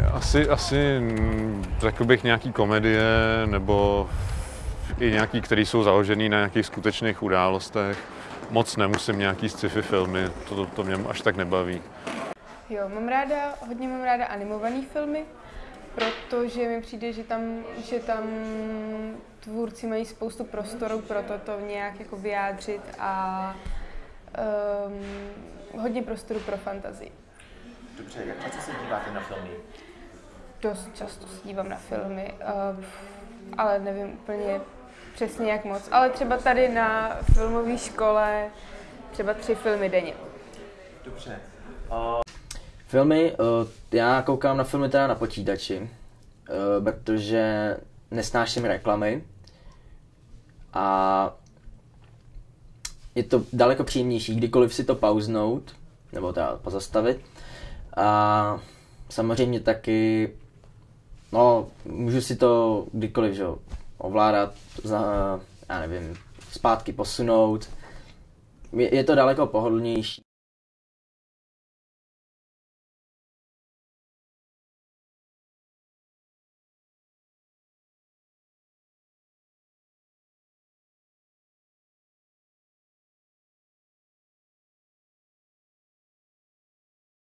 Asi, asi mm, řekl bych nějaký komedie nebo i nějaký, které jsou založené na nějakých skutečných událostech. Moc nemusím nějaký sci-fi filmy, to, to, to mě až tak nebaví. Jo, mám ráda, hodně mám ráda animované filmy, protože mi přijde, že tam, že tam tvůrci mají spoustu prostoru pro to, to nějak jako vyjádřit a um, hodně prostoru pro fantazii. Dobře, jak často se díváte na filmy? Dost často se dívám na filmy, uh, ale nevím úplně přesně jak moc. Ale třeba tady na filmové škole třeba tři filmy denně. Dobře. Uh... Filmy, uh, já koukám na filmy teda na počítači, uh, protože nesnáším reklamy a je to daleko příjemnější, kdykoliv si to pauznout, nebo teda pozastavit. A samozřejmě taky, no, můžu si to kdykoliv, že ovládat, za, já nevím, zpátky posunout. Je, je to daleko pohodlnější.